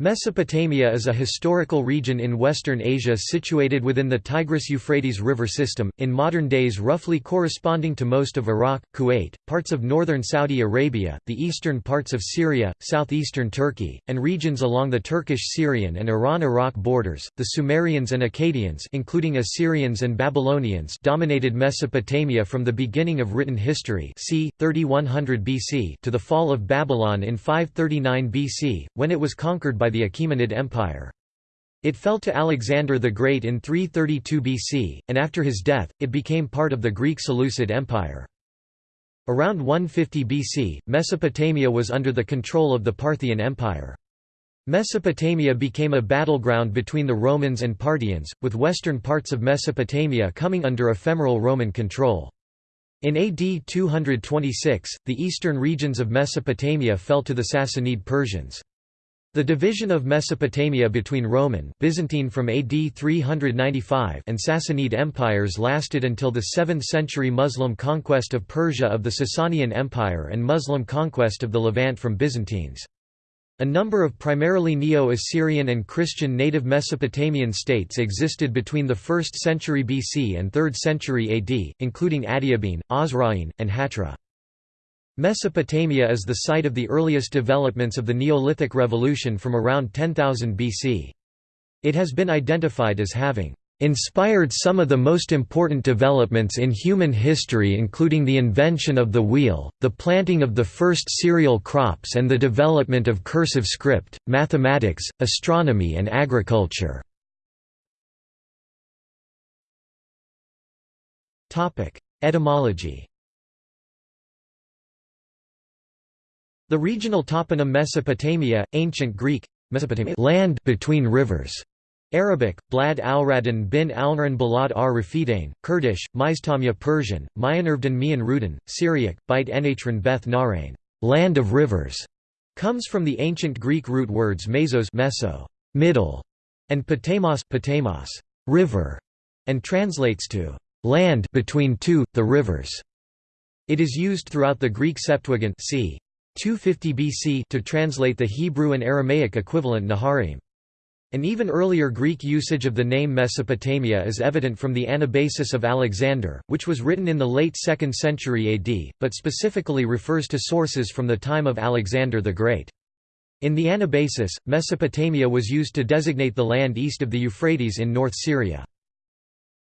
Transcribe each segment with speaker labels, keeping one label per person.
Speaker 1: Mesopotamia is a historical region in Western Asia situated within the Tigris-Euphrates river system, in modern days roughly corresponding to most of Iraq, Kuwait, parts of northern Saudi Arabia, the eastern parts of Syria, southeastern Turkey, and regions along the Turkish-Syrian and Iran-Iraq borders. The Sumerians and Akkadians including Assyrians and Babylonians dominated Mesopotamia from the beginning of written history c. 3100 BC to the fall of Babylon in 539 BC, when it was conquered by by the Achaemenid Empire. It fell to Alexander the Great in 332 BC, and after his death, it became part of the Greek Seleucid Empire. Around 150 BC, Mesopotamia was under the control of the Parthian Empire. Mesopotamia became a battleground between the Romans and Parthians, with western parts of Mesopotamia coming under ephemeral Roman control. In AD 226, the eastern regions of Mesopotamia fell to the Sassanid Persians. The division of Mesopotamia between Roman Byzantine from AD 395 and Sassanid empires lasted until the 7th century Muslim conquest of Persia of the Sasanian Empire and Muslim conquest of the Levant from Byzantines. A number of primarily Neo-Assyrian and Christian native Mesopotamian states existed between the 1st century BC and 3rd century AD, including Adiabene, Osroene, and Hatra. Mesopotamia is the site of the earliest developments of the Neolithic Revolution from around 10,000 BC. It has been identified as having inspired some of the most important developments in human history including the invention of the wheel, the planting of the first cereal crops and the development of cursive script, mathematics, astronomy and agriculture. Etymology The regional toponym Mesopotamia, ancient Greek, Mesopotamia land between rivers. Arabic, Blad al-Radin bin al-Naran Balad ar Rafidain, Kurdish, Miztamya Persian, Mayanirvdan Mian Syriac, Beit Enatran Beth Narain, land of rivers, comes from the ancient Greek root words mesos meso, middle, and potamos, potamos river, and translates to land between two, the rivers. It is used throughout the Greek Septuagint c. 250 BC to translate the Hebrew and Aramaic equivalent Naharim. An even earlier Greek usage of the name Mesopotamia is evident from the Anabasis of Alexander, which was written in the late 2nd century AD, but specifically refers to sources from the time of Alexander the Great. In the Anabasis, Mesopotamia was used to designate the land east of the Euphrates in North Syria.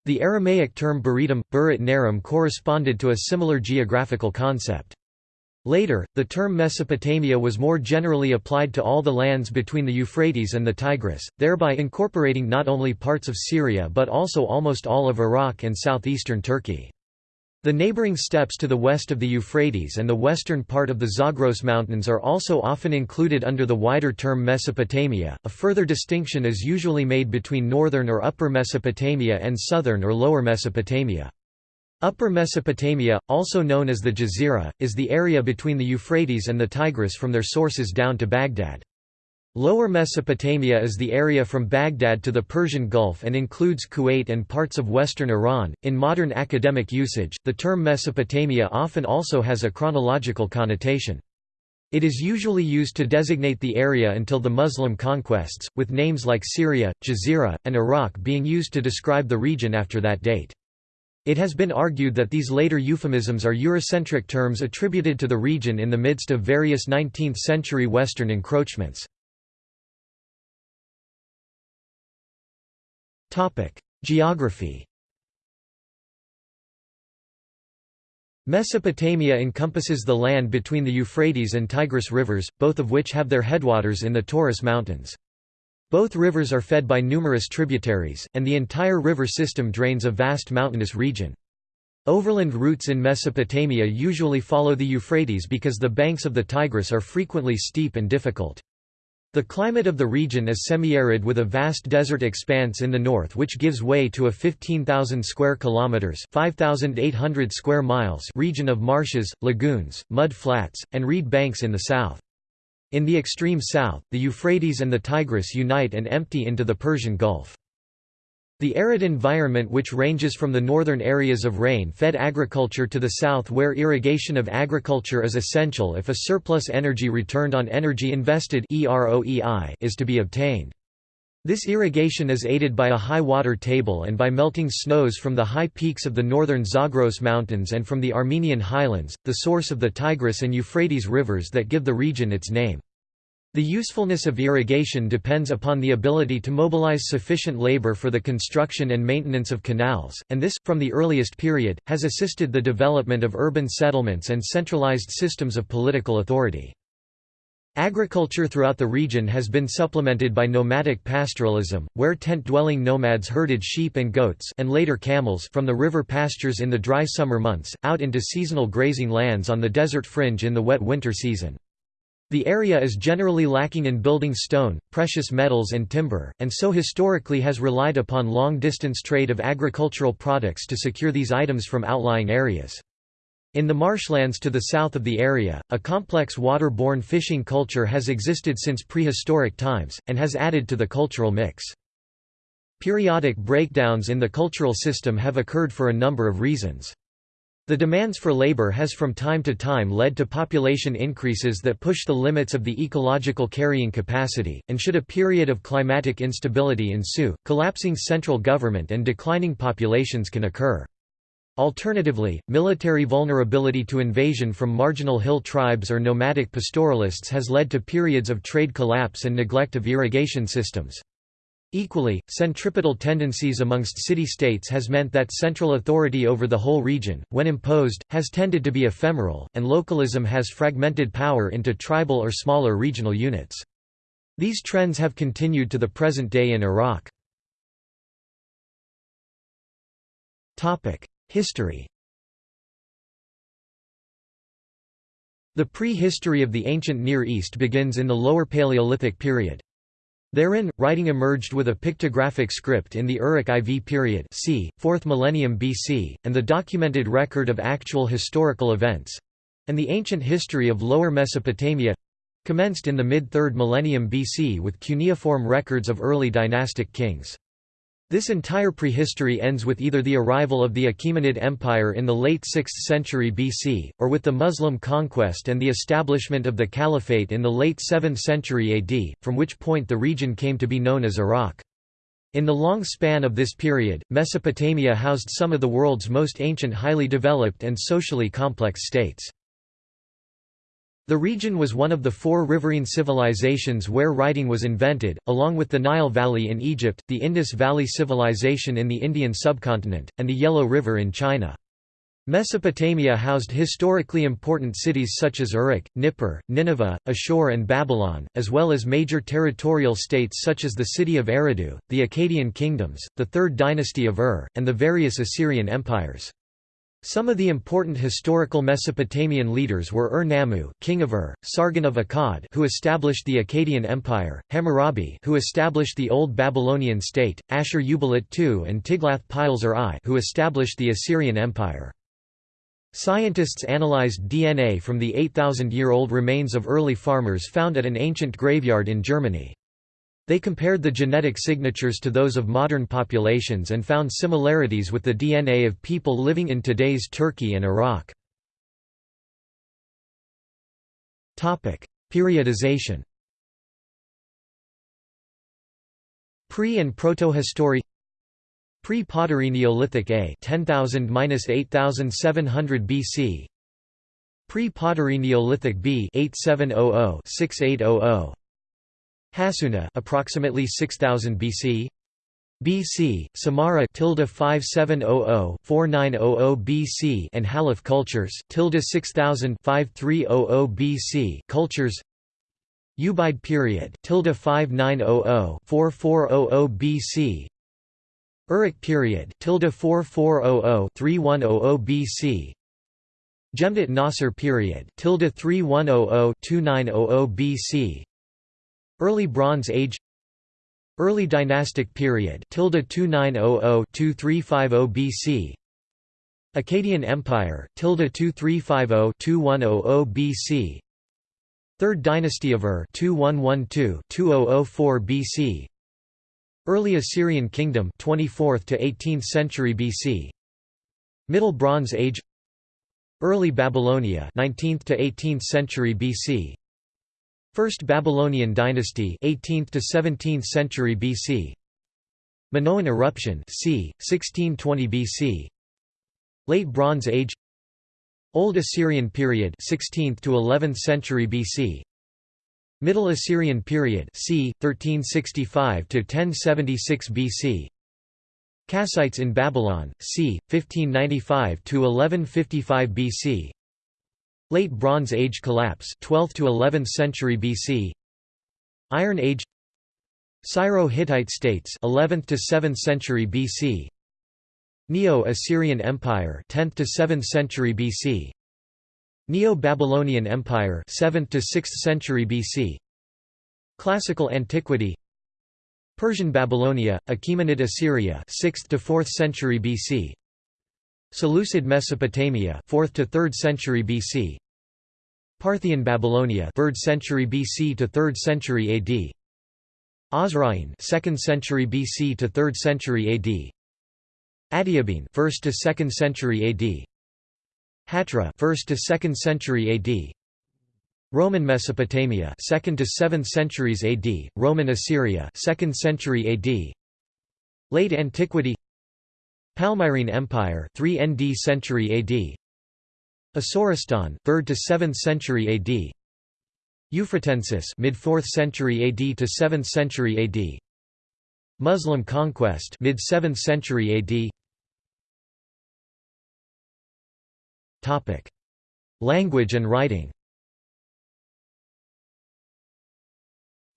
Speaker 1: The Aramaic term Beretum, Burit Naram corresponded to a similar geographical concept. Later, the term Mesopotamia was more generally applied to all the lands between the Euphrates and the Tigris, thereby incorporating not only parts of Syria but also almost all of Iraq and southeastern Turkey. The neighboring steppes to the west of the Euphrates and the western part of the Zagros Mountains are also often included under the wider term Mesopotamia. A further distinction is usually made between northern or upper Mesopotamia and southern or lower Mesopotamia. Upper Mesopotamia, also known as the Jazira, is the area between the Euphrates and the Tigris from their sources down to Baghdad. Lower Mesopotamia is the area from Baghdad to the Persian Gulf and includes Kuwait and parts of western Iran. In modern academic usage, the term Mesopotamia often also has a chronological connotation. It is usually used to designate the area until the Muslim conquests, with names like Syria, Jazira, and Iraq being used to describe the region after that date. It has been argued that these later euphemisms are Eurocentric terms attributed to the region in the midst of various 19th-century Western encroachments. Geography Mesopotamia encompasses the land between the Euphrates and Tigris rivers, both of which have their headwaters in the Taurus Mountains. Both rivers are fed by numerous tributaries, and the entire river system drains a vast mountainous region. Overland routes in Mesopotamia usually follow the Euphrates because the banks of the Tigris are frequently steep and difficult. The climate of the region is semi-arid with a vast desert expanse in the north which gives way to a 15,000 square kilometers, 5,800 square miles region of marshes, lagoons, mud flats, and reed banks in the south. In the extreme south, the Euphrates and the Tigris unite and empty into the Persian Gulf. The arid environment which ranges from the northern areas of rain-fed agriculture to the south where irrigation of agriculture is essential if a surplus energy returned on energy invested is to be obtained. This irrigation is aided by a high water table and by melting snows from the high peaks of the northern Zagros Mountains and from the Armenian highlands, the source of the Tigris and Euphrates rivers that give the region its name. The usefulness of irrigation depends upon the ability to mobilize sufficient labor for the construction and maintenance of canals, and this, from the earliest period, has assisted the development of urban settlements and centralized systems of political authority. Agriculture throughout the region has been supplemented by nomadic pastoralism, where tent-dwelling nomads herded sheep and goats and later camels from the river pastures in the dry summer months, out into seasonal grazing lands on the desert fringe in the wet winter season. The area is generally lacking in building stone, precious metals and timber, and so historically has relied upon long-distance trade of agricultural products to secure these items from outlying areas. In the marshlands to the south of the area, a complex water-borne fishing culture has existed since prehistoric times, and has added to the cultural mix. Periodic breakdowns in the cultural system have occurred for a number of reasons. The demands for labor has from time to time led to population increases that push the limits of the ecological carrying capacity, and should a period of climatic instability ensue, collapsing central government and declining populations can occur. Alternatively, military vulnerability to invasion from marginal hill tribes or nomadic pastoralists has led to periods of trade collapse and neglect of irrigation systems. Equally, centripetal tendencies amongst city-states has meant that central authority over the whole region, when imposed, has tended to be ephemeral, and localism has fragmented power into tribal or smaller regional units. These trends have continued to the present day in Iraq. History The pre-history of the ancient Near East begins in the Lower Paleolithic period. Therein, writing emerged with a pictographic script in the Uruk IV period c. 4th millennium BC, and the documented record of actual historical events—and the ancient history of Lower Mesopotamia—commenced in the mid-3rd millennium BC with cuneiform records of early dynastic kings. This entire prehistory ends with either the arrival of the Achaemenid Empire in the late 6th century BC, or with the Muslim conquest and the establishment of the Caliphate in the late 7th century AD, from which point the region came to be known as Iraq. In the long span of this period, Mesopotamia housed some of the world's most ancient highly developed and socially complex states. The region was one of the four riverine civilizations where writing was invented, along with the Nile Valley in Egypt, the Indus Valley Civilization in the Indian subcontinent, and the Yellow River in China. Mesopotamia housed historically important cities such as Uruk, Nippur, Nineveh, Ashur and Babylon, as well as major territorial states such as the city of Eridu, the Akkadian kingdoms, the Third Dynasty of Ur, and the various Assyrian empires. Some of the important historical Mesopotamian leaders were Ur-Nammu, king of Ur, Sargon of Akkad, who established the Akkadian Empire, Hammurabi, who established the Old Babylonian state, Ashur-uballit II, and Tiglath-Pileser I, who established the Assyrian Empire. Scientists analyzed DNA from the 8,000-year-old remains of early farmers found at an ancient graveyard in Germany. They compared the genetic signatures to those of modern populations and found similarities with the DNA of people living in today's Turkey and Iraq. Periodization. Pre- and Protohistory. Pre-Pottery Neolithic A 10,000–8700 BC Pre-Pottery Neolithic B 8700–6800 Hassuna approximately 6000 BC BC, Samarra tilde 5700 4900 BC and Halaf cultures tilde 6000 5300 BC cultures. Ubaid period tilde 5900 4400 BC Uruk period tilde 4400 3100 BC Jemdet Nasr period tilde 3100 2900 BC Early Bronze Age Early Dynastic Period tilde 2900-2350 BC Akkadian Empire tilde 2350-2100 BC Third Dynasty of Ur 2112-2004 BC Early Assyrian Kingdom 24th to 18th century BC Middle Bronze Age Early Babylonia 19th to 18th century BC First Babylonian dynasty 18th to 17th century BC Minoan eruption c 1620 BC Late Bronze Age. Old Assyrian period 16th to 11th century BC Middle Assyrian period c 1365 to 1076 BC Kassites in Babylon c 1595 to 1155 BC Late Bronze Age collapse 12th to 11th century BC Iron Age. Syro-Hittite states 11th to 7th century BC Neo-Assyrian Empire 10th to 7th century BC Neo-Babylonian Empire 7th to 6th century BC Classical Antiquity. Persian Babylonia Achaemenid Assyria 6th to 4th century BC Seleucid Mesopotamia 4th to 3rd century BC Parthian Babylonia 3rd century BC to 3rd century AD Osroene 2nd century BC to 3rd century AD Adiabene 1st to 2nd century AD Hatra 1st to 2nd century AD Roman Mesopotamia 2nd to 7th centuries AD Roman Assyria 2nd century AD Late Antiquity Palmyrene Empire 3 ND century AD Asoristan 3rd to 7th century AD Euphratensis mid 4th century AD to 7th century AD Muslim conquest mid 7th century AD Topic. Language and writing.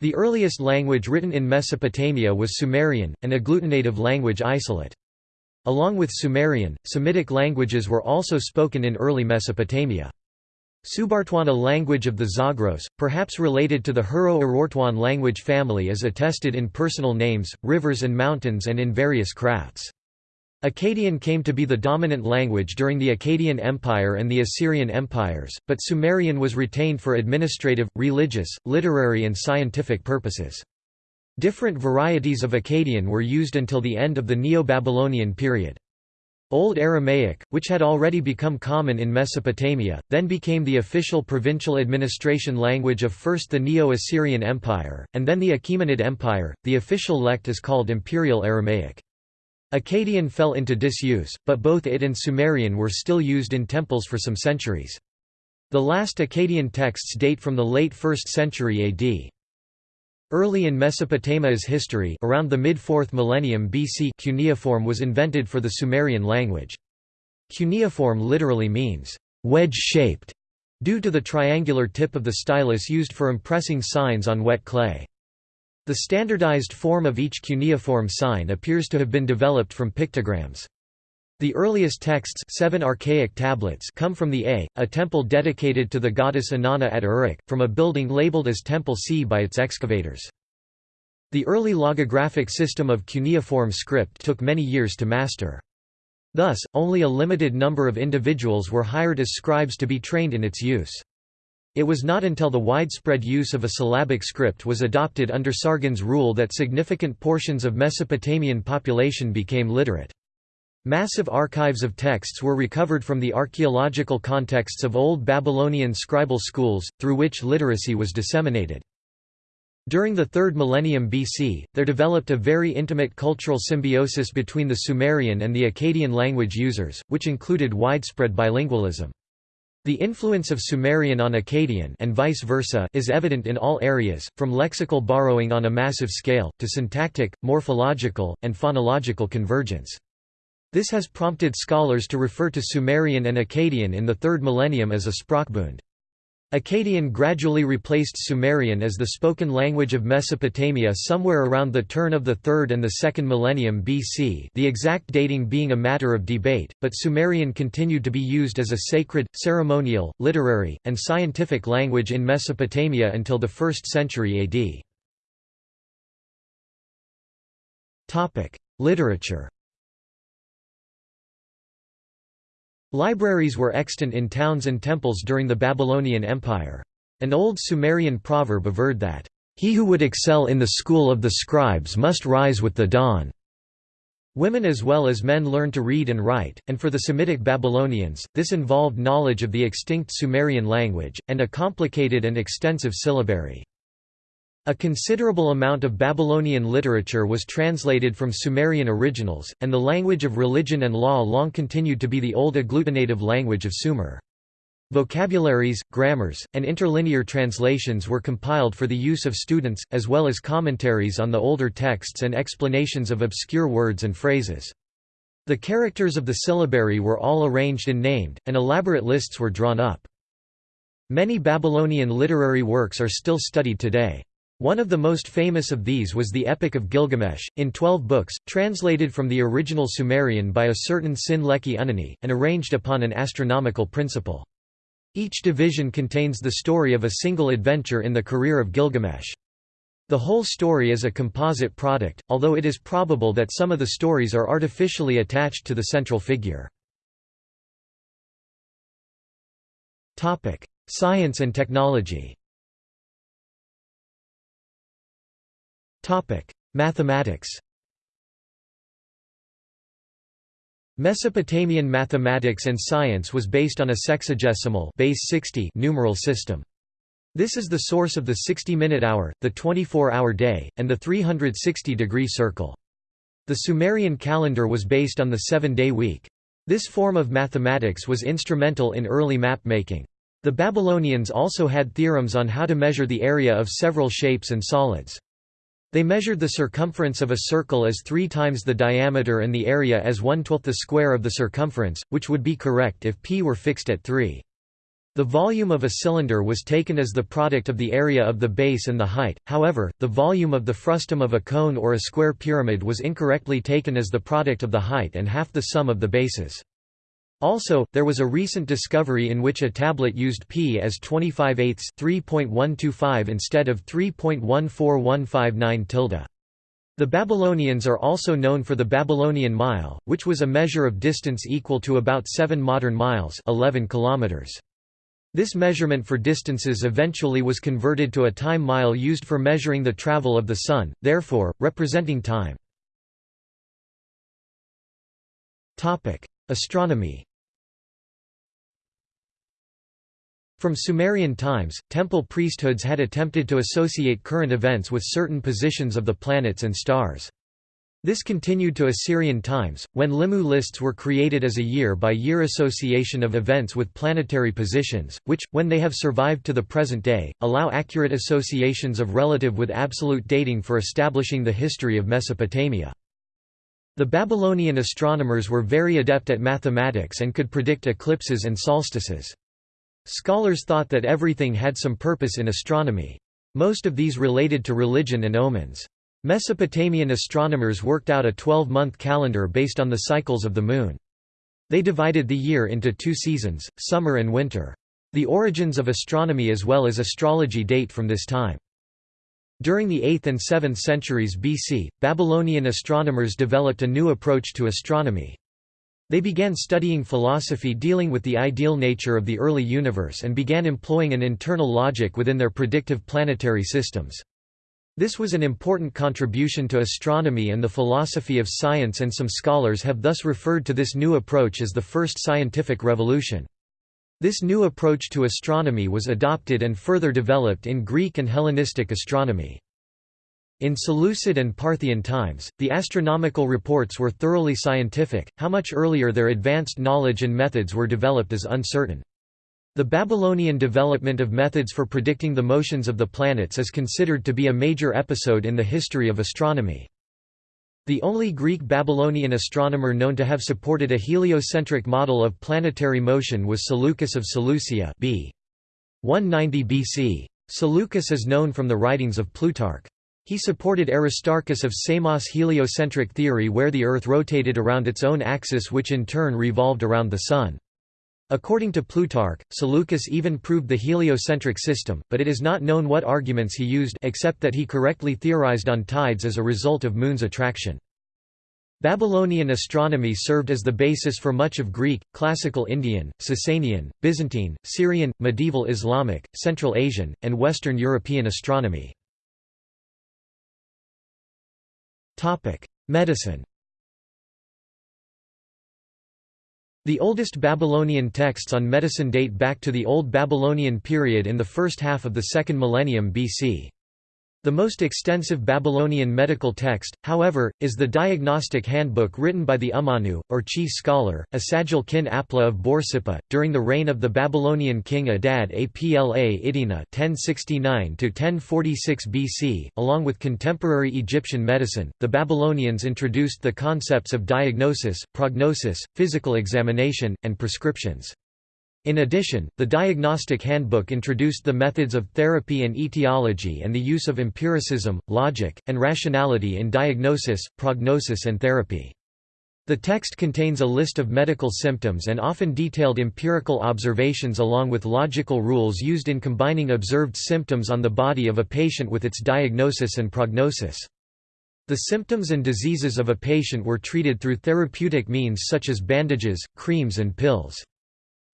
Speaker 1: The earliest language written in Mesopotamia was Sumerian, an agglutinative language isolate. Along with Sumerian, Semitic languages were also spoken in early Mesopotamia. Subartuana a language of the Zagros, perhaps related to the Hurro-Urartian language family is attested in personal names, rivers and mountains and in various crafts. Akkadian came to be the dominant language during the Akkadian Empire and the Assyrian empires, but Sumerian was retained for administrative, religious, literary and scientific purposes. Different varieties of Akkadian were used until the end of the Neo-Babylonian period. Old Aramaic, which had already become common in Mesopotamia, then became the official provincial administration language of first the Neo-Assyrian Empire, and then the Achaemenid Empire. The official lect is called Imperial Aramaic. Akkadian fell into disuse, but both it and Sumerian were still used in temples for some centuries. The last Akkadian texts date from the late 1st century AD. Early in Mesopotamia's history around the mid-4th millennium BC cuneiform was invented for the Sumerian language. Cuneiform literally means, wedge-shaped, due to the triangular tip of the stylus used for impressing signs on wet clay. The standardized form of each cuneiform sign appears to have been developed from pictograms. The earliest texts seven archaic tablets come from the A, a temple dedicated to the goddess Inanna at Uruk, from a building labeled as Temple C by its excavators. The early logographic system of cuneiform script took many years to master. Thus, only a limited number of individuals were hired as scribes to be trained in its use. It was not until the widespread use of a syllabic script was adopted under Sargon's rule that significant portions of Mesopotamian population became literate. Massive archives of texts were recovered from the archaeological contexts of Old Babylonian scribal schools, through which literacy was disseminated. During the 3rd millennium BC, there developed a very intimate cultural symbiosis between the Sumerian and the Akkadian language users, which included widespread bilingualism. The influence of Sumerian on Akkadian and vice versa is evident in all areas, from lexical borrowing on a massive scale, to syntactic, morphological, and phonological convergence. This has prompted scholars to refer to Sumerian and Akkadian in the third millennium as a Sprachbund. Akkadian gradually replaced Sumerian as the spoken language of Mesopotamia somewhere around the turn of the 3rd and the 2nd millennium BC the exact dating being a matter of debate, but Sumerian continued to be used as a sacred, ceremonial, literary, and scientific language in Mesopotamia until the 1st century AD. Literature Libraries were extant in towns and temples during the Babylonian Empire. An old Sumerian proverb averred that, He who would excel in the school of the scribes must rise with the dawn. Women as well as men learned to read and write, and for the Semitic Babylonians, this involved knowledge of the extinct Sumerian language, and a complicated and extensive syllabary. A considerable amount of Babylonian literature was translated from Sumerian originals, and the language of religion and law long continued to be the old agglutinative language of Sumer. Vocabularies, grammars, and interlinear translations were compiled for the use of students, as well as commentaries on the older texts and explanations of obscure words and phrases. The characters of the syllabary were all arranged and named, and elaborate lists were drawn up. Many Babylonian literary works are still studied today. One of the most famous of these was the Epic of Gilgamesh, in twelve books, translated from the original Sumerian by a certain Sin-Leqi Unni, and arranged upon an astronomical principle. Each division contains the story of a single adventure in the career of Gilgamesh. The whole story is a composite product, although it is probable that some of the stories are artificially attached to the central figure. Science and technology Mathematics Mesopotamian mathematics and science was based on a sexagesimal base 60 numeral system. This is the source of the 60-minute hour, the 24-hour day, and the 360-degree circle. The Sumerian calendar was based on the seven-day week. This form of mathematics was instrumental in early map-making. The Babylonians also had theorems on how to measure the area of several shapes and solids. They measured the circumference of a circle as three times the diameter and the area as one-twelfth the square of the circumference, which would be correct if p were fixed at 3. The volume of a cylinder was taken as the product of the area of the base and the height, however, the volume of the frustum of a cone or a square pyramid was incorrectly taken as the product of the height and half the sum of the bases. Also, there was a recent discovery in which a tablet used p as 25 eighths 3.125 instead of 3.14159 tilde. The Babylonians are also known for the Babylonian mile, which was a measure of distance equal to about 7 modern miles 11 kilometers. This measurement for distances eventually was converted to a time mile used for measuring the travel of the Sun, therefore, representing time. Astronomy From Sumerian times, temple priesthoods had attempted to associate current events with certain positions of the planets and stars. This continued to Assyrian times, when Limu lists were created as a year-by-year -year association of events with planetary positions, which, when they have survived to the present day, allow accurate associations of relative with absolute dating for establishing the history of Mesopotamia. The Babylonian astronomers were very adept at mathematics and could predict eclipses and solstices. Scholars thought that everything had some purpose in astronomy. Most of these related to religion and omens. Mesopotamian astronomers worked out a 12-month calendar based on the cycles of the moon. They divided the year into two seasons, summer and winter. The origins of astronomy as well as astrology date from this time. During the 8th and 7th centuries BC, Babylonian astronomers developed a new approach to astronomy. They began studying philosophy dealing with the ideal nature of the early universe and began employing an internal logic within their predictive planetary systems. This was an important contribution to astronomy and the philosophy of science and some scholars have thus referred to this new approach as the first scientific revolution. This new approach to astronomy was adopted and further developed in Greek and Hellenistic astronomy. In Seleucid and Parthian times, the astronomical reports were thoroughly scientific, how much earlier their advanced knowledge and methods were developed is uncertain. The Babylonian development of methods for predicting the motions of the planets is considered to be a major episode in the history of astronomy. The only Greek Babylonian astronomer known to have supported a heliocentric model of planetary motion was Seleucus of Seleucia b. 190 BC. Seleucus is known from the writings of Plutarch. He supported Aristarchus of Samos' heliocentric theory where the Earth rotated around its own axis which in turn revolved around the Sun. According to Plutarch, Seleucus even proved the heliocentric system, but it is not known what arguments he used except that he correctly theorized on tides as a result of moon's attraction. Babylonian astronomy served as the basis for much of Greek, Classical Indian, Sasanian, Byzantine, Syrian, medieval Islamic, Central Asian, and Western European astronomy. Medicine The oldest Babylonian texts on medicine date back to the Old Babylonian period in the first half of the second millennium BC. The most extensive Babylonian medical text, however, is the Diagnostic Handbook written by the Umanu, or chief scholar, Asagil kin Apla of Borsippa, during the reign of the Babylonian king Adad Apla Idina 1069–1046 BC. Along with contemporary Egyptian medicine, the Babylonians introduced the concepts of diagnosis, prognosis, physical examination, and prescriptions. In addition, the Diagnostic Handbook introduced the methods of therapy and etiology and the use of empiricism, logic, and rationality in diagnosis, prognosis and therapy. The text contains a list of medical symptoms and often detailed empirical observations along with logical rules used in combining observed symptoms on the body of a patient with its diagnosis and prognosis. The symptoms and diseases of a patient were treated through therapeutic means such as bandages, creams and pills.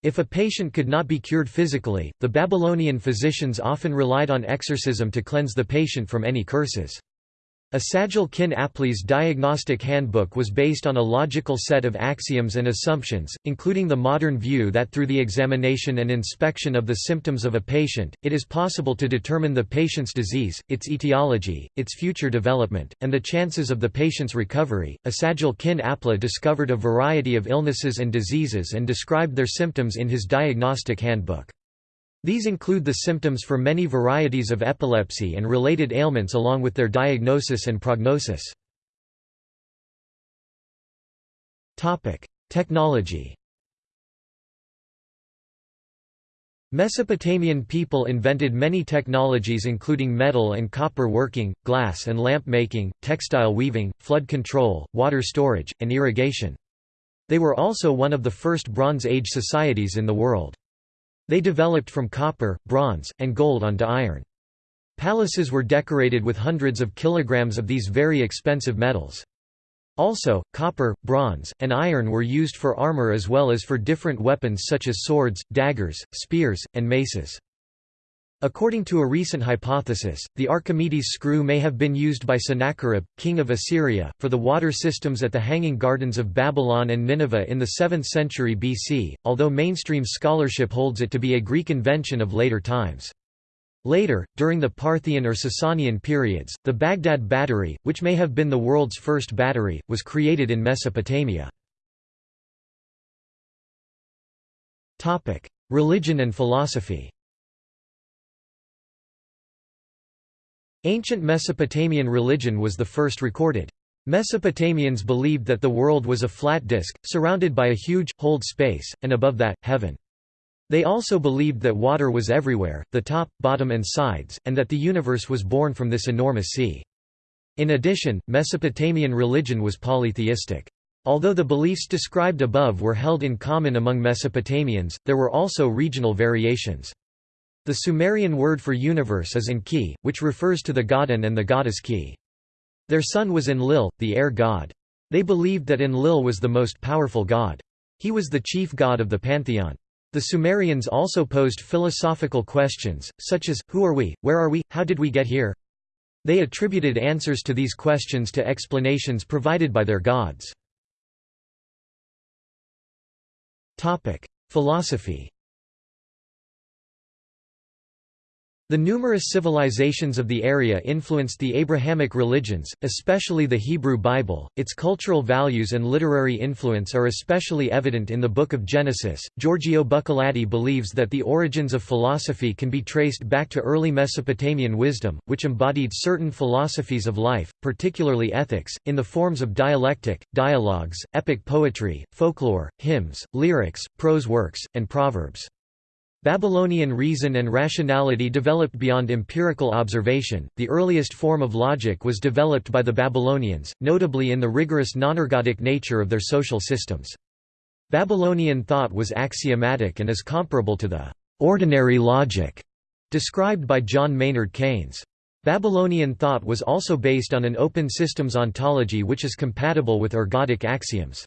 Speaker 1: If a patient could not be cured physically, the Babylonian physicians often relied on exorcism to cleanse the patient from any curses. Asagil kin Apli's diagnostic handbook was based on a logical set of axioms and assumptions, including the modern view that through the examination and inspection of the symptoms of a patient, it is possible to determine the patient's disease, its etiology, its future development, and the chances of the patient's recovery. Asagil kin Apla discovered a variety of illnesses and diseases and described their symptoms in his diagnostic handbook. These include the symptoms for many varieties of epilepsy and related ailments along with their diagnosis and prognosis. Technology Mesopotamian people invented many technologies including metal and copper working, glass and lamp making, textile weaving, flood control, water storage, and irrigation. They were also one of the first Bronze Age societies in the world. They developed from copper, bronze, and gold onto iron. Palaces were decorated with hundreds of kilograms of these very expensive metals. Also, copper, bronze, and iron were used for armor as well as for different weapons such as swords, daggers, spears, and maces. According to a recent hypothesis, the Archimedes screw may have been used by Sennacherib, king of Assyria, for the water systems at the Hanging Gardens of Babylon and Nineveh in the 7th century BC, although mainstream scholarship holds it to be a Greek invention of later times. Later, during the Parthian or Sasanian periods, the Baghdad battery, which may have been the world's first battery, was created in Mesopotamia. Religion and philosophy Ancient Mesopotamian religion was the first recorded. Mesopotamians believed that the world was a flat disk, surrounded by a huge, holed space, and above that, heaven. They also believed that water was everywhere, the top, bottom and sides, and that the universe was born from this enormous sea. In addition, Mesopotamian religion was polytheistic. Although the beliefs described above were held in common among Mesopotamians, there were also regional variations. The Sumerian word for universe is Enki, which refers to the god An and the goddess Ki. Their son was Enlil, the air god. They believed that Enlil was the most powerful god. He was the chief god of the pantheon. The Sumerians also posed philosophical questions, such as, who are we, where are we, how did we get here? They attributed answers to these questions to explanations provided by their gods. Philosophy The numerous civilizations of the area influenced the Abrahamic religions, especially the Hebrew Bible. Its cultural values and literary influence are especially evident in the Book of Genesis. Giorgio Buccellati believes that the origins of philosophy can be traced back to early Mesopotamian wisdom, which embodied certain philosophies of life, particularly ethics, in the forms of dialectic, dialogues, epic poetry, folklore, hymns, lyrics, prose works, and proverbs. Babylonian reason and rationality developed beyond empirical observation. The earliest form of logic was developed by the Babylonians, notably in the rigorous nonergodic nature of their social systems. Babylonian thought was axiomatic and is comparable to the ordinary logic described by John Maynard Keynes. Babylonian thought was also based on an open systems ontology which is compatible with ergodic axioms.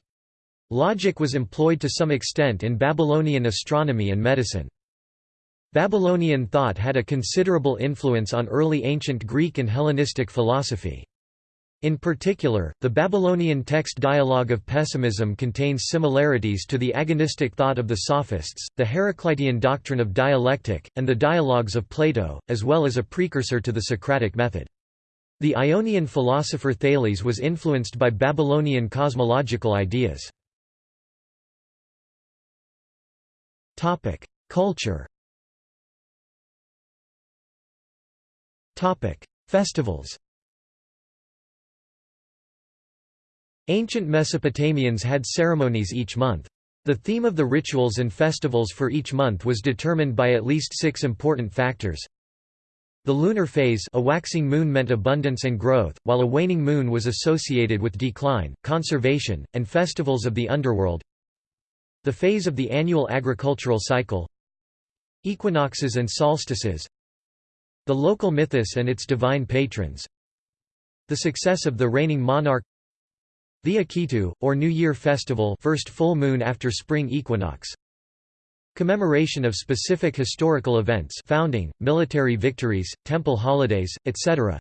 Speaker 1: Logic was employed to some extent in Babylonian astronomy and medicine. Babylonian thought had a considerable influence on early ancient Greek and Hellenistic philosophy. In particular, the Babylonian text Dialogue of Pessimism contains similarities to the agonistic thought of the Sophists, the Heraclitean doctrine of dialectic, and the dialogues of Plato, as well as a precursor to the Socratic method. The Ionian philosopher Thales was influenced by Babylonian cosmological ideas. Culture Festivals Ancient Mesopotamians had ceremonies each month. The theme of the rituals and festivals for each month was determined by at least six important factors. The lunar phase a waxing moon meant abundance and growth, while a waning moon was associated with decline, conservation, and festivals of the underworld. The phase of the annual agricultural cycle Equinoxes and solstices The local mythos and its divine patrons The success of the reigning monarch the Akitu, or New Year Festival first full moon after spring equinox Commemoration of specific historical events founding, military victories, temple holidays, etc.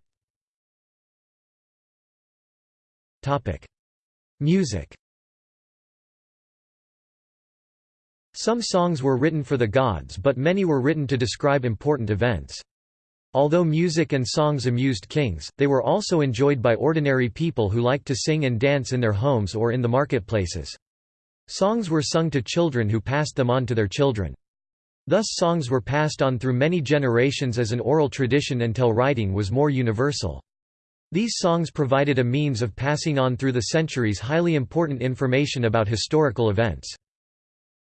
Speaker 1: Music Some songs were written for the gods but many were written to describe important events. Although music and songs amused kings, they were also enjoyed by ordinary people who liked to sing and dance in their homes or in the marketplaces. Songs were sung to children who passed them on to their children. Thus songs were passed on through many generations as an oral tradition until writing was more universal. These songs provided a means of passing on through the centuries highly important information about historical events.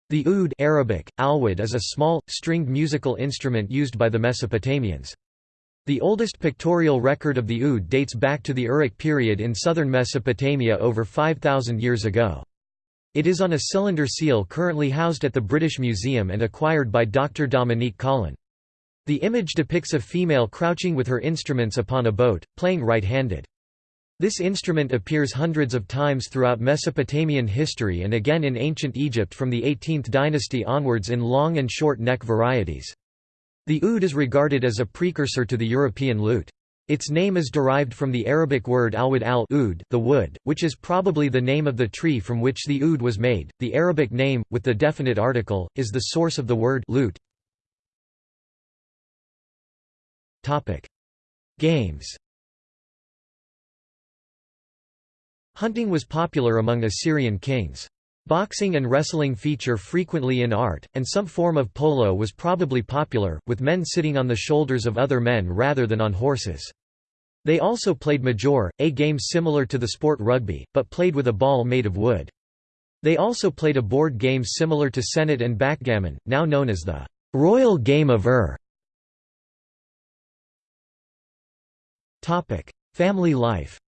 Speaker 1: The oud Arabic, is a small, stringed musical instrument used by the Mesopotamians. The oldest pictorial record of the oud dates back to the Uruk period in southern Mesopotamia over 5,000 years ago. It is on a cylinder seal currently housed at the British Museum and acquired by Dr. Dominique Collon. The image depicts a female crouching with her instruments upon a boat, playing right-handed. This instrument appears hundreds of times throughout Mesopotamian history and again in ancient Egypt from the 18th dynasty onwards in long and short neck varieties. The oud is regarded as a precursor to the European lute. Its name is derived from the Arabic word alwad al oud, the wood, which is probably the name of the tree from which the oud was made. The Arabic name, with the definite article, is the source of the word lute. Topic: Games. Hunting was popular among Assyrian kings. Boxing and wrestling feature frequently in art, and some form of polo was probably popular, with men sitting on the shoulders of other men rather than on horses. They also played major, a game similar to the sport rugby, but played with a ball made of wood. They also played a board game similar to senet and backgammon, now known as the Royal Game of Ur. Family life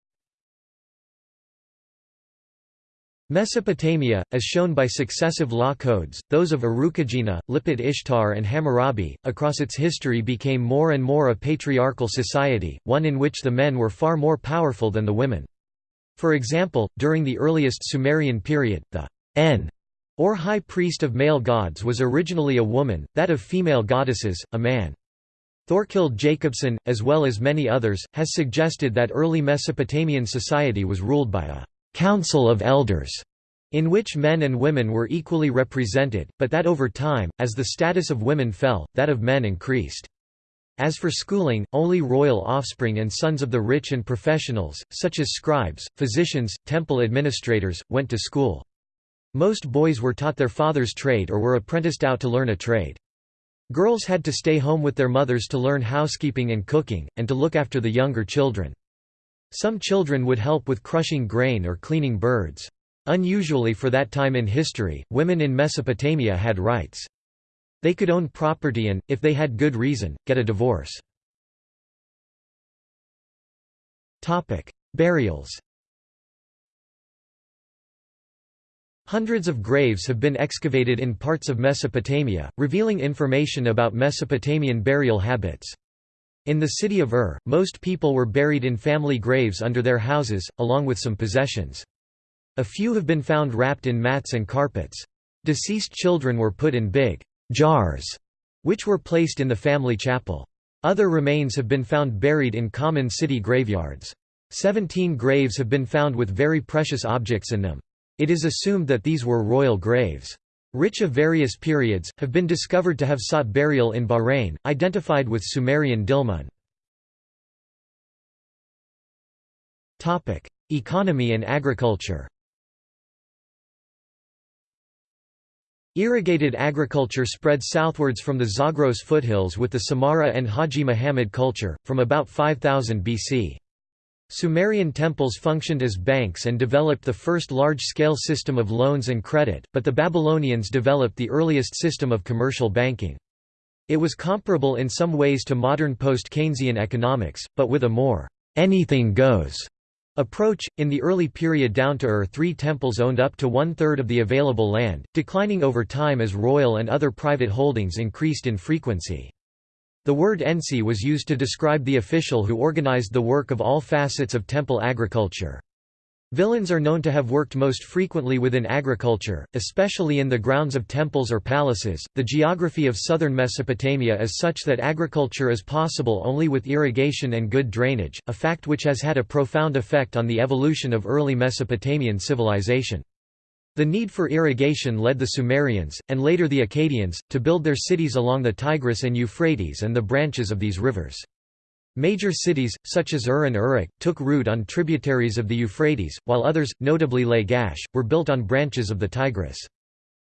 Speaker 1: Mesopotamia, as shown by successive law codes, those of Urukagina, Lipit Ishtar and Hammurabi, across its history became more and more a patriarchal society, one in which the men were far more powerful than the women. For example, during the earliest Sumerian period, the En, or high priest of male gods was originally a woman, that of female goddesses, a man. Thorkild Jacobsen, as well as many others, has suggested that early Mesopotamian society was ruled by a «council of elders» in which men and women were equally represented, but that over time, as the status of women fell, that of men increased. As for schooling, only royal offspring and sons of the rich and professionals, such as scribes, physicians, temple administrators, went to school. Most boys were taught their father's trade or were apprenticed out to learn a trade. Girls had to stay home with their mothers to learn housekeeping and cooking, and to look after the younger children. Some children would help with crushing grain or cleaning birds. Unusually for that time in history, women in Mesopotamia had rights. They could own property and, if they had good reason, get a divorce. Burials Hundreds of graves have been excavated in parts of Mesopotamia, revealing information about Mesopotamian burial habits. In the city of Ur, most people were buried in family graves under their houses, along with some possessions. A few have been found wrapped in mats and carpets. Deceased children were put in big jars, which were placed in the family chapel. Other remains have been found buried in common city graveyards. Seventeen graves have been found with very precious objects in them. It is assumed that these were royal graves. Rich of various periods, have been discovered to have sought burial in Bahrain, identified with Sumerian Dilmun. Economy and agriculture Irrigated agriculture spread southwards from the Zagros foothills with the Samarra and Haji Muhammad culture, from about 5000 BC. Sumerian temples functioned as banks and developed the first large-scale system of loans and credit, but the Babylonians developed the earliest system of commercial banking. It was comparable in some ways to modern post-Keynesian economics, but with a more anything goes approach. In the early period down to Ur, three temples owned up to one-third of the available land, declining over time as royal and other private holdings increased in frequency. The word ensi was used to describe the official who organized the work of all facets of temple agriculture. Villains are known to have worked most frequently within agriculture, especially in the grounds of temples or palaces. The geography of southern Mesopotamia is such that agriculture is possible only with irrigation and good drainage, a fact which has had a profound effect on the evolution of early Mesopotamian civilization. The need for irrigation led the Sumerians, and later the Akkadians, to build their cities along the Tigris and Euphrates and the branches of these rivers. Major cities, such as Ur and Uruk, took root on tributaries of the Euphrates, while others, notably Lagash, were built on branches of the Tigris.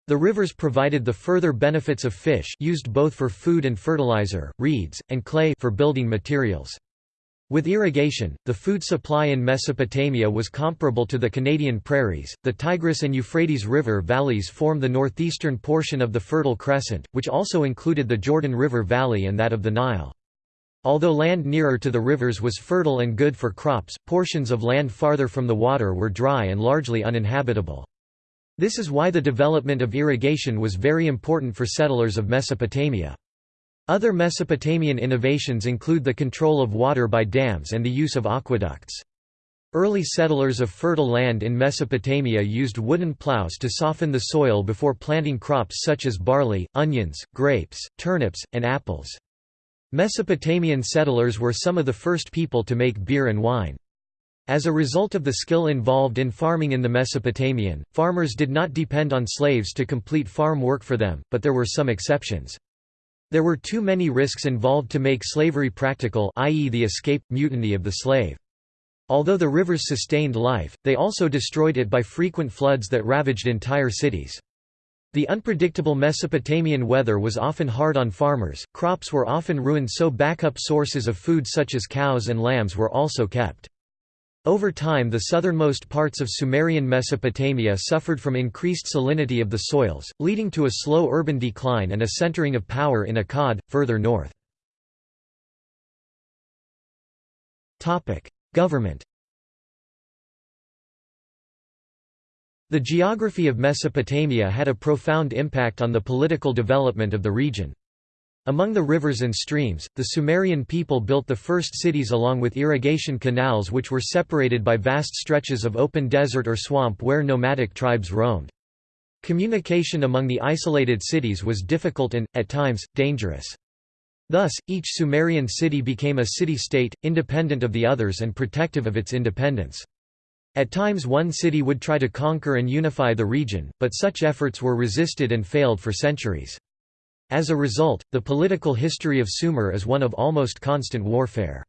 Speaker 1: The rivers provided the further benefits of fish used both for food and fertilizer, reeds, and clay for building materials. With irrigation, the food supply in Mesopotamia was comparable to the Canadian prairies. The Tigris and Euphrates River valleys form the northeastern portion of the Fertile Crescent, which also included the Jordan River Valley and that of the Nile. Although land nearer to the rivers was fertile and good for crops, portions of land farther from the water were dry and largely uninhabitable. This is why the development of irrigation was very important for settlers of Mesopotamia. Other Mesopotamian innovations include the control of water by dams and the use of aqueducts. Early settlers of fertile land in Mesopotamia used wooden plows to soften the soil before planting crops such as barley, onions, grapes, turnips, and apples. Mesopotamian settlers were some of the first people to make beer and wine. As a result of the skill involved in farming in the Mesopotamian, farmers did not depend on slaves to complete farm work for them, but there were some exceptions. There were too many risks involved to make slavery practical i.e. the escape, mutiny of the slave. Although the rivers sustained life, they also destroyed it by frequent floods that ravaged entire cities. The unpredictable Mesopotamian weather was often hard on farmers, crops were often ruined so backup sources of food such as cows and lambs were also kept. Over time the southernmost parts of Sumerian Mesopotamia suffered from increased salinity of the soils, leading to a slow urban decline and a centering of power in Akkad, further north. Government The geography of Mesopotamia had a profound impact on the political development of the region. Among the rivers and streams, the Sumerian people built the first cities along with irrigation canals which were separated by vast stretches of open desert or swamp where nomadic tribes roamed. Communication among the isolated cities was difficult and, at times, dangerous. Thus, each Sumerian city became a city-state, independent of the others and protective of its independence. At times one city would try to conquer and unify the region, but such efforts were resisted and failed for centuries. As a result, the political history of Sumer is one of almost constant warfare.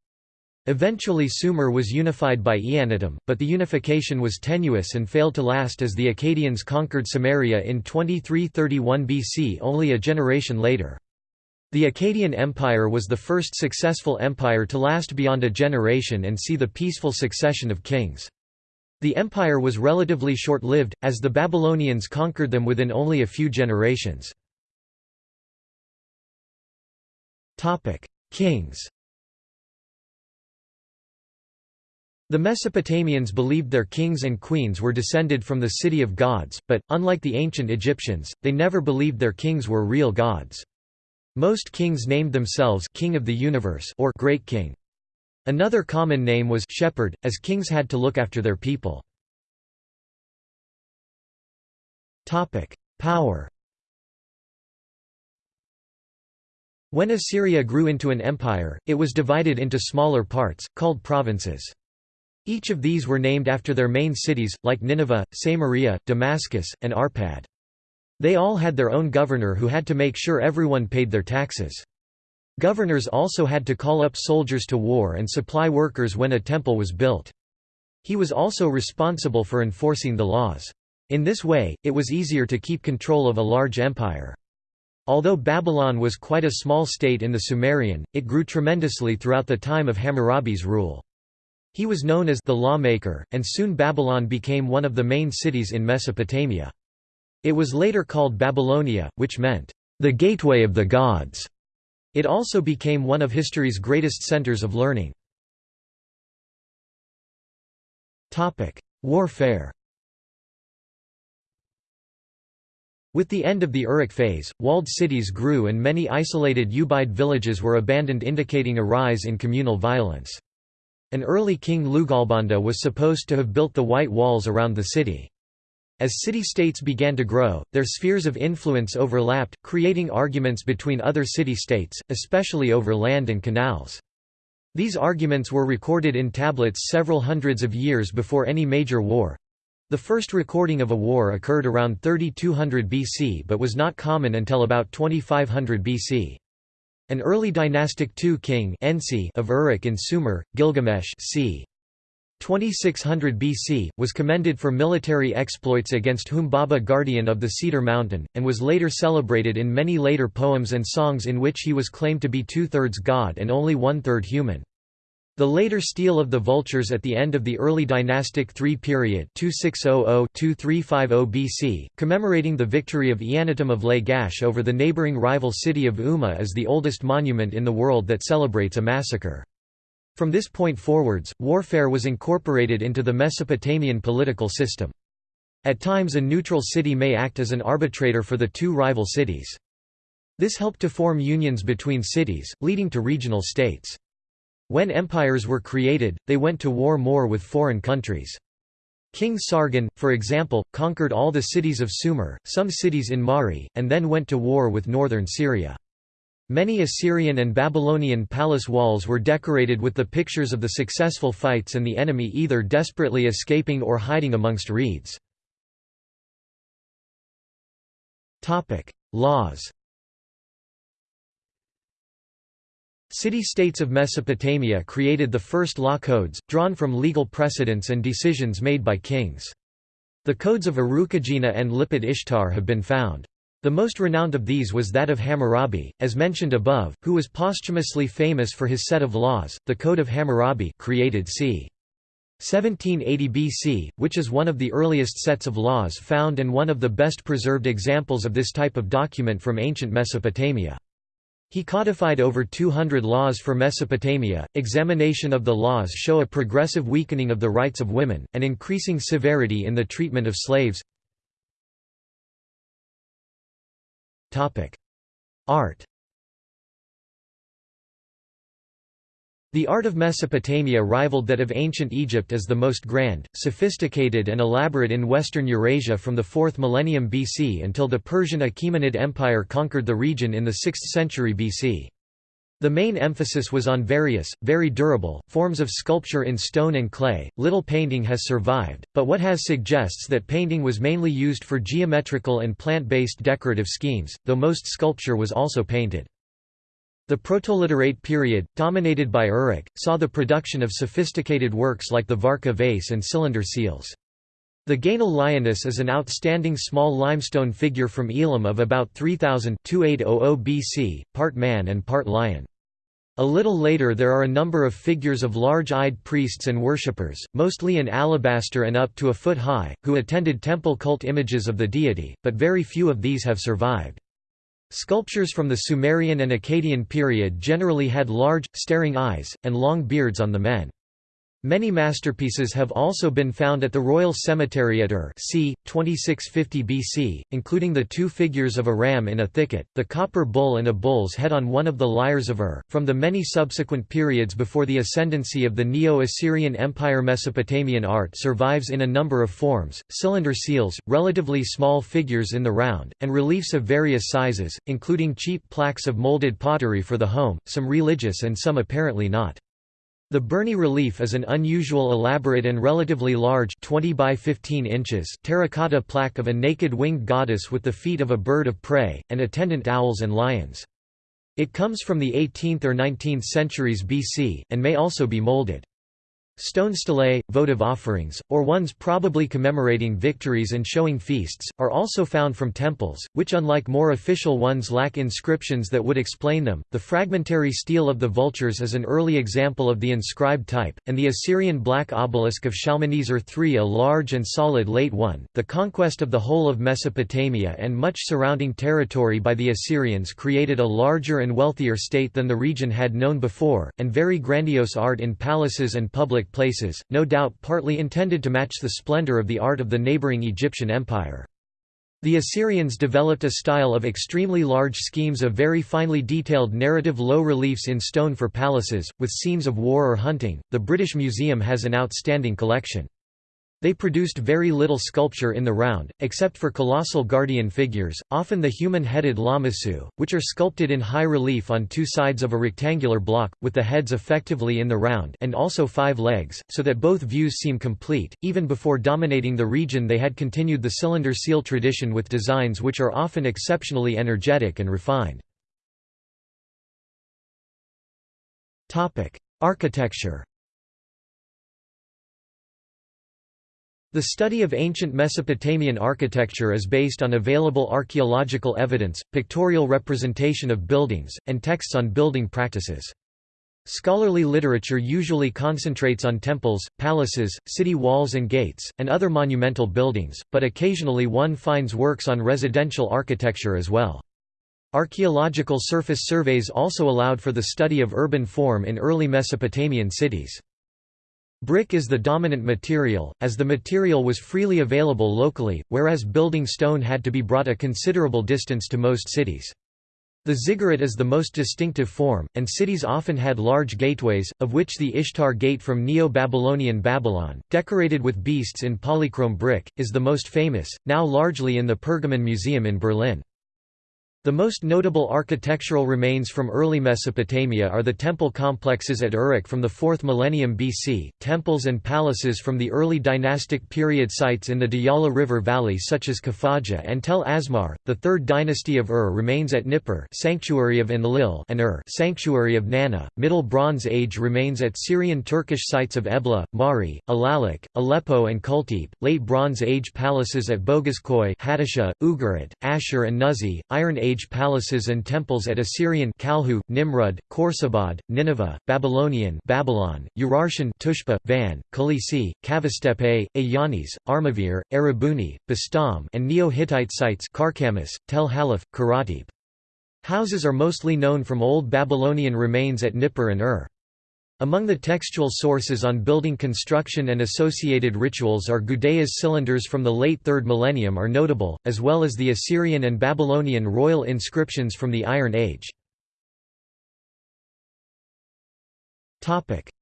Speaker 1: Eventually Sumer was unified by Eannatum, but the unification was tenuous and failed to last as the Akkadians conquered Samaria in 2331 BC only a generation later. The Akkadian Empire was the first successful empire to last beyond a generation and see the peaceful succession of kings. The empire was relatively short-lived, as the Babylonians conquered them within only a few generations. Kings The Mesopotamians believed their kings and queens were descended from the city of gods, but, unlike the ancient Egyptians, they never believed their kings were real gods. Most kings named themselves King of the Universe or Great King. Another common name was shepherd, as kings had to look after their people. Power When Assyria grew into an empire, it was divided into smaller parts, called provinces. Each of these were named after their main cities, like Nineveh, Samaria, Damascus, and Arpad. They all had their own governor who had to make sure everyone paid their taxes. Governors also had to call up soldiers to war and supply workers when a temple was built. He was also responsible for enforcing the laws. In this way, it was easier to keep control of a large empire. Although Babylon was quite a small state in the Sumerian, it grew tremendously throughout the time of Hammurabi's rule. He was known as the lawmaker, and soon Babylon became one of the main cities in Mesopotamia. It was later called Babylonia, which meant, the gateway of the gods. It also became one of history's greatest centers of learning. Warfare With the end of the Uruk phase, walled cities grew and many isolated Ubaid villages were abandoned indicating a rise in communal violence. An early king Lugalbanda was supposed to have built the white walls around the city. As city-states began to grow, their spheres of influence overlapped, creating arguments between other city-states, especially over land and canals. These arguments were recorded in tablets several hundreds of years before any major war. The first recording of a war occurred around 3200 BC but was not common until about 2500 BC. An early dynastic II king of Uruk in Sumer, Gilgamesh c. 2600 BC, was commended for military exploits against Humbaba guardian of the Cedar Mountain, and was later celebrated in many later poems and songs in which he was claimed to be two-thirds god and only one-third human. The later Stele of the Vultures at the end of the early dynastic III period 2600–2350 BC, commemorating the victory of Eannatum of Lagash over the neighboring rival city of Umma is the oldest monument in the world that celebrates a massacre. From this point forwards, warfare was incorporated into the Mesopotamian political system. At times a neutral city may act as an arbitrator for the two rival cities. This helped to form unions between cities, leading to regional states. When empires were created, they went to war more with foreign countries. King Sargon, for example, conquered all the cities of Sumer, some cities in Mari, and then went to war with northern Syria. Many Assyrian and Babylonian palace walls were decorated with the pictures of the successful fights and the enemy either desperately escaping or hiding amongst reeds. Laws City-states of Mesopotamia created the first law codes, drawn from legal precedents and decisions made by kings. The codes of Urukagina and Lipit Ishtar have been found. The most renowned of these was that of Hammurabi, as mentioned above, who was posthumously famous for his set of laws, the Code of Hammurabi created c. 1780 BC, which is one of the earliest sets of laws found and one of the best preserved examples of this type of document from ancient Mesopotamia. He codified over 200 laws for Mesopotamia. Examination of the laws show a progressive weakening of the rights of women, and increasing severity in the treatment of slaves. Art The art of Mesopotamia rivaled that of ancient Egypt as the most grand, sophisticated and elaborate in western Eurasia from the 4th millennium BC until the Persian Achaemenid Empire conquered the region in the 6th century BC. The main emphasis was on various, very durable, forms of sculpture in stone and clay. Little painting has survived, but what has suggests that painting was mainly used for geometrical and plant based decorative schemes, though most sculpture was also painted. The Protoliterate period, dominated by Uruk, saw the production of sophisticated works like the Warka vase and cylinder seals. The Guennol lioness is an outstanding small limestone figure from Elam of about 3000 BC, part man and part lion. A little later there are a number of figures of large-eyed priests and worshippers, mostly in alabaster and up to a foot high, who attended temple cult images of the deity, but very few of these have survived. Sculptures from the Sumerian and Akkadian period generally had large, staring eyes, and long beards on the men. Many masterpieces have also been found at the Royal Cemetery at Ur c. 2650 BC, including the two figures of a ram in a thicket, the copper bull and a bull's head on one of the lyres of Ur. From the many subsequent periods before the ascendancy of the Neo-Assyrian Empire Mesopotamian art survives in a number of forms, cylinder seals, relatively small figures in the round, and reliefs of various sizes, including cheap plaques of molded pottery for the home, some religious and some apparently not. The Burney relief is an unusual elaborate and relatively large 20 by 15 inches terracotta plaque of a naked winged goddess with the feet of a bird of prey, and attendant owls and lions. It comes from the 18th or 19th centuries BC, and may also be molded. Stone stelae, votive offerings, or ones probably commemorating victories and showing feasts, are also found from temples, which unlike more official ones lack inscriptions that would explain them. The fragmentary stele of the vultures is an early example of the inscribed type, and the Assyrian black obelisk of Shalmaneser III a large and solid late one. The conquest of the whole of Mesopotamia and much surrounding territory by the Assyrians created a larger and wealthier state than the region had known before, and very grandiose art in palaces and public places, no doubt partly intended to match the splendor of the art of the neighboring Egyptian empire. The Assyrians developed a style of extremely large schemes of very finely detailed narrative low reliefs in stone for palaces, with scenes of war or hunting. The British Museum has an outstanding collection. They produced very little sculpture in the round, except for colossal guardian figures, often the human-headed lamassu, which are sculpted in high relief on two sides of a rectangular block, with the heads effectively in the round and also five legs, so that both views seem complete. Even before dominating the region they had continued the cylinder seal tradition with designs which are often exceptionally energetic and refined. Architecture The study of ancient Mesopotamian architecture is based on available archaeological evidence, pictorial representation of buildings, and texts on building practices. Scholarly literature usually concentrates on temples, palaces, city walls and gates, and other monumental buildings, but occasionally one finds works on residential architecture as well. Archaeological surface surveys also allowed for the study of urban form in early Mesopotamian cities. Brick is the dominant material, as the material was freely available locally, whereas building stone had to be brought a considerable distance to most cities. The ziggurat is the most distinctive form, and cities often had large gateways, of which the Ishtar Gate from Neo-Babylonian Babylon, decorated with beasts in polychrome brick, is the most famous, now largely in the Pergamon Museum in Berlin. The most notable architectural remains from early Mesopotamia are the temple complexes at Uruk from the 4th millennium BC, temples and palaces from the early dynastic period sites in the Diyala River Valley such as Khafajah and Tel Asmar. The 3rd dynasty of Ur remains at Nippur, sanctuary of Enlil, and Ur, sanctuary of Nanna. Middle Bronze Age remains at Syrian Turkish sites of Ebla, Mari, Alalakh, Aleppo and Kultepe. Late Bronze Age palaces at Boghazkoy, Hattusha, Ugarit, Ashur and Nuzi. Iron Age Age palaces and temples at Assyrian Kalhu, Nimrud, Khorsabad, Nineveh, Babylonian Babylon, Urartian Tushpa, Van, Khalisi, Kavastepe, Ayanis, Armavir, Erebuni, Bastam and Neo-Hittite sites Karkamis, Tel Halaf, Karatepe. Houses are mostly known from Old Babylonian remains at Nippur and Ur. Among the textual sources on building construction and associated rituals are Gudea's cylinders from the late 3rd millennium are notable, as well as the Assyrian and Babylonian royal inscriptions from the Iron Age.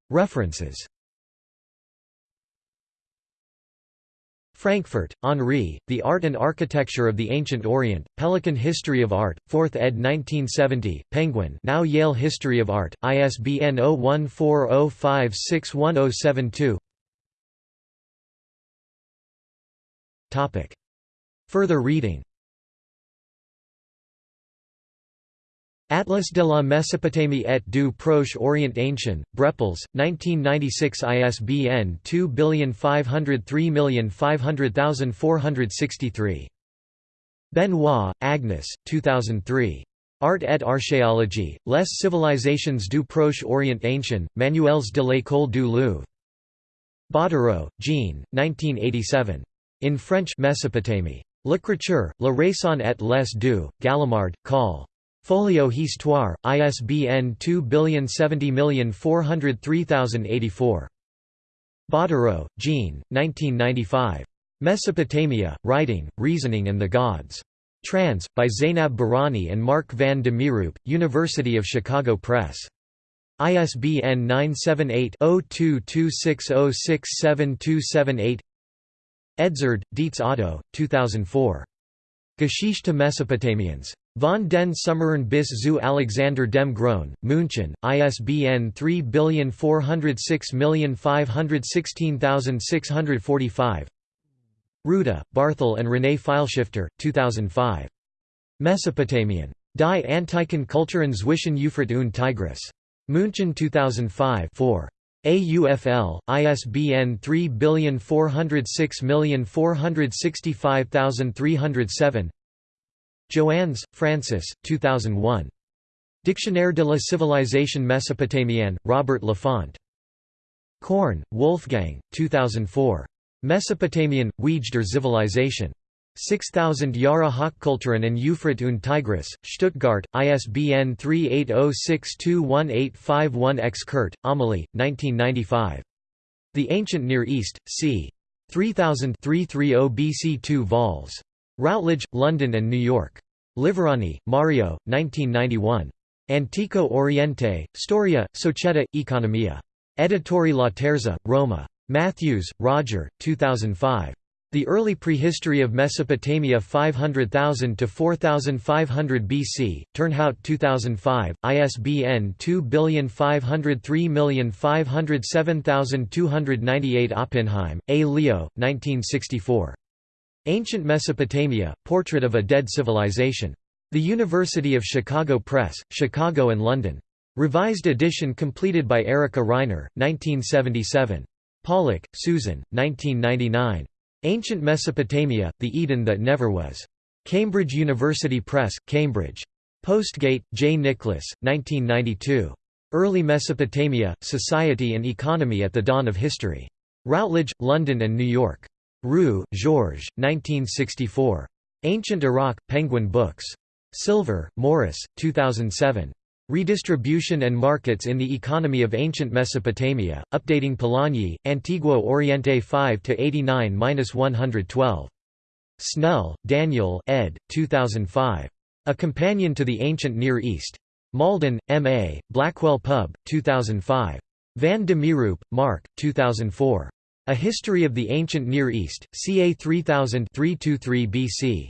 Speaker 1: References Frankfort, Henri, The Art and Architecture of the Ancient Orient, Pelican History of Art, 4th ed. 1970, Penguin now Yale History of Art, ISBN 0140561072 Further reading Atlas de la Mésopotamie et du Proche Orient Ancien, Brepols, 1996 ISBN 2503500463. Benoit, Agnes, 2003. Art et archéologie, Les civilisations du Proche Orient Ancien, Manuels de l'École du Louvre. Bottéro, Jean, 1987. In French Mesopotamie. L'écriture, la raison et les deux, Gallimard, Col. Folio Histoire, ISBN 2070403084. Bottéro, Jean, 1995. Mesopotamia, Writing, Reasoning and the Gods. Trans, by Zainab Bahrani and Mark van de Mieroop, University of Chicago Press. ISBN 978-0226067278 Edzard, Dietz Otto, 2004. Geschichte Mesopotamiens. Von den Summeren bis zu Alexander dem Großen, München, ISBN 3406516645 Hrouda, Barthel and René Pfeilschifter, 2005. Mesopotamian. Die Antiken Kulturen zwischen Euphrat und Tigris. München 2005 4. AUFL, ISBN 3406465307 Joannes, Francis, 2001. Dictionnaire de la civilisation mésopotamienne, Robert Laffont. Korn, Wolfgang, 2004. Mesopotamian, Weij der Zivilisation. 6000 Jahre Hochkulturen and Euphrat und Tigris, Stuttgart, ISBN 38062185-1-X Kuhrt, Amelie, 1995. The Ancient Near East, c. 3000 330 BC 2 vols. Routledge, London and New York. Liverani, Mario, 1991. Antico Oriente, Storia, Società, Economia. Editori Laterza, Roma. Matthews, Roger, 2005. The Early Prehistory of Mesopotamia 500,000 to 4,500 BC, Turnhout 2005, ISBN 2503507298 Oppenheim, A. Leo, 1964. Ancient Mesopotamia, Portrait of a Dead Civilization. The University of Chicago Press, Chicago and London. Revised edition completed by Erica Reiner, 1977. Pollock, Susan, 1999. Ancient Mesopotamia, The Eden That Never Was. Cambridge University Press, Cambridge. Postgate, J. Nicholas, 1992. Early Mesopotamia, Society and Economy at the Dawn of History. Routledge, London and New York. Roux, Georges, 1964. Ancient Iraq, Penguin Books. Silver, Morris, 2007. Redistribution and Markets in the Economy of Ancient Mesopotamia, updating Polanyi, Antiguo Oriente 5–89–112. Snell, Daniel ed. 2005. A Companion to the Ancient Near East. Malden, M.A., Blackwell Pub, 2005. Van de Mieroop, Mark, 2004. A History of the Ancient Near East, ca 3000 323 BC.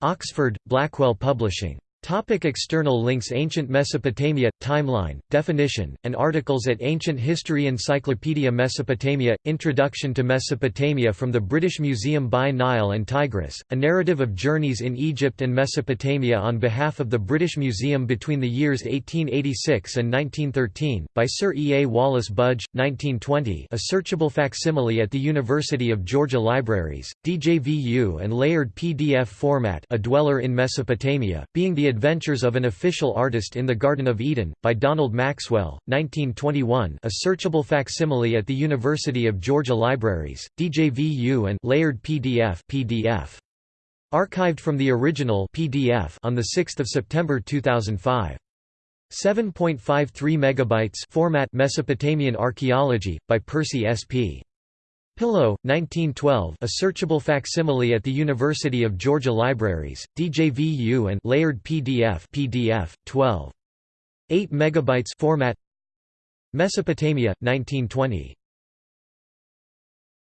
Speaker 1: Oxford, Blackwell Publishing. Topic external links Ancient Mesopotamia – Timeline, definition, and articles at Ancient History Encyclopedia Mesopotamia – Introduction to Mesopotamia from the British Museum by Nile and Tigris, a narrative of journeys in Egypt and Mesopotamia on behalf of the British Museum between the years 1886 and 1913, by Sir E. A. Wallace Budge, 1920 a searchable facsimile at the University of Georgia Libraries, DJVU and layered PDF format A Dweller in Mesopotamia, being the Adventures of an Official Artist in the Garden of Eden, by Donald Maxwell, 1921 a searchable facsimile at the University of Georgia Libraries, DJVU and layered PDF, PDF. Archived from the original PDF on 6 September 2005. 7.53 megabytes format Mesopotamian Archaeology, by Percy S. Pillow, 1912 a searchable facsimile at the University of Georgia Libraries, DJVU and layered PDF PDF, 12. 8 megabytes format Mesopotamia, 1920.